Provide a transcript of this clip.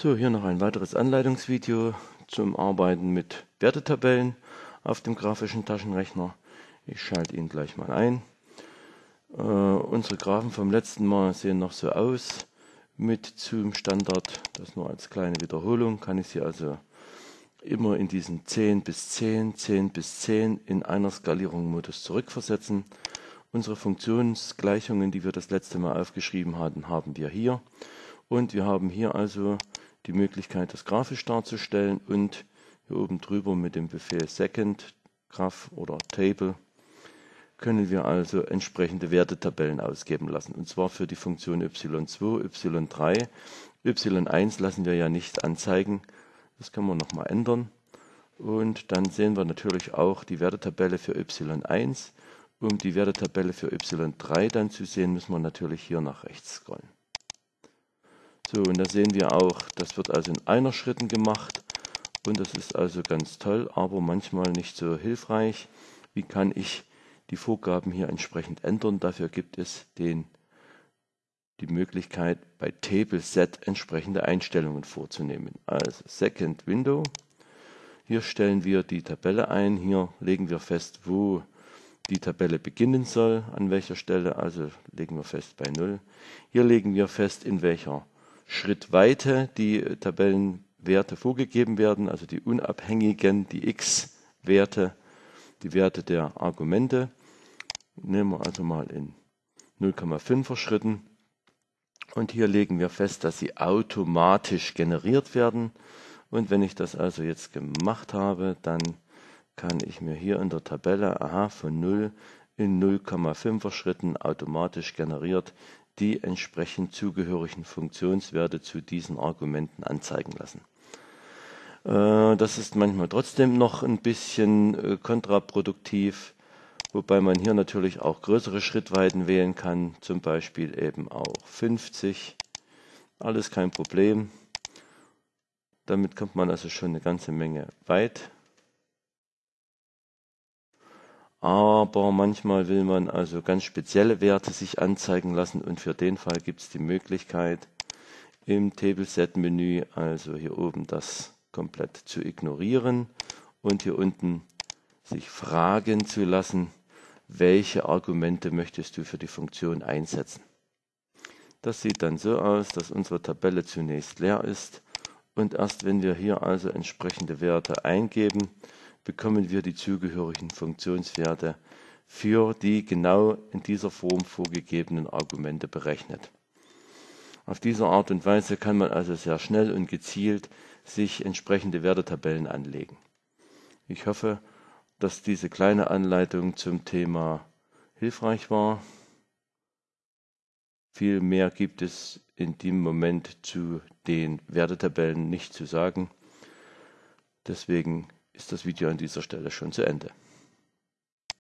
So, hier noch ein weiteres Anleitungsvideo zum Arbeiten mit Wertetabellen auf dem grafischen Taschenrechner. Ich schalte ihn gleich mal ein. Äh, unsere Graphen vom letzten Mal sehen noch so aus mit Zoom Standard. Das nur als kleine Wiederholung. Kann ich sie also immer in diesen 10 bis 10, 10 bis 10 in einer Skalierung Modus zurückversetzen. Unsere Funktionsgleichungen, die wir das letzte Mal aufgeschrieben hatten, haben wir hier. Und wir haben hier also die Möglichkeit, das grafisch darzustellen und hier oben drüber mit dem Befehl second graph oder table können wir also entsprechende Wertetabellen ausgeben lassen. Und zwar für die Funktion y2, y3. y1 lassen wir ja nicht anzeigen. Das können wir nochmal ändern. Und dann sehen wir natürlich auch die Wertetabelle für y1. Um die Wertetabelle für y3 dann zu sehen, müssen wir natürlich hier nach rechts scrollen. So, und da sehen wir auch, das wird also in einer Schritten gemacht und das ist also ganz toll, aber manchmal nicht so hilfreich. Wie kann ich die Vorgaben hier entsprechend ändern? Dafür gibt es den, die Möglichkeit, bei Table Set entsprechende Einstellungen vorzunehmen. Also Second Window. Hier stellen wir die Tabelle ein. Hier legen wir fest, wo die Tabelle beginnen soll, an welcher Stelle. Also legen wir fest bei 0. Hier legen wir fest, in welcher Schrittweite die Tabellenwerte vorgegeben werden, also die unabhängigen, die x-Werte, die Werte der Argumente. Nehmen wir also mal in 0,5er Schritten. Und hier legen wir fest, dass sie automatisch generiert werden. Und wenn ich das also jetzt gemacht habe, dann kann ich mir hier in der Tabelle, aha, von 0 in 0,5er Schritten automatisch generiert die entsprechend zugehörigen Funktionswerte zu diesen Argumenten anzeigen lassen. Äh, das ist manchmal trotzdem noch ein bisschen äh, kontraproduktiv, wobei man hier natürlich auch größere Schrittweiten wählen kann, zum Beispiel eben auch 50. Alles kein Problem. Damit kommt man also schon eine ganze Menge weit. Aber manchmal will man also ganz spezielle Werte sich anzeigen lassen und für den Fall gibt es die Möglichkeit im Table-Set-Menü also hier oben das komplett zu ignorieren und hier unten sich fragen zu lassen, welche Argumente möchtest du für die Funktion einsetzen. Das sieht dann so aus, dass unsere Tabelle zunächst leer ist und erst wenn wir hier also entsprechende Werte eingeben, bekommen wir die zugehörigen Funktionswerte für die genau in dieser Form vorgegebenen Argumente berechnet. Auf diese Art und Weise kann man also sehr schnell und gezielt sich entsprechende Wertetabellen anlegen. Ich hoffe, dass diese kleine Anleitung zum Thema hilfreich war. Viel mehr gibt es in dem Moment zu den Wertetabellen nicht zu sagen. Deswegen ist das Video an dieser Stelle schon zu Ende.